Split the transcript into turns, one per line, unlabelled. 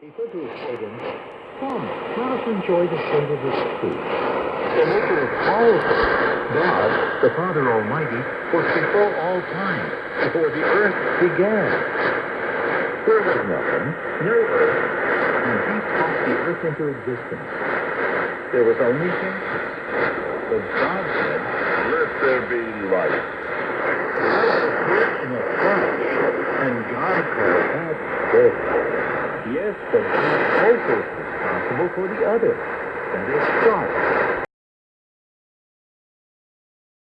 He said to his children, Come, let us enjoy the fruit of this tree. The maker of all things, God, the Father Almighty, was before all time, before the earth began. There was nothing, no earth, and he spoke the earth into existence. There was only darkness. But God said,
Let there be. Light
Yes, but God also responsible for the other, that is dark.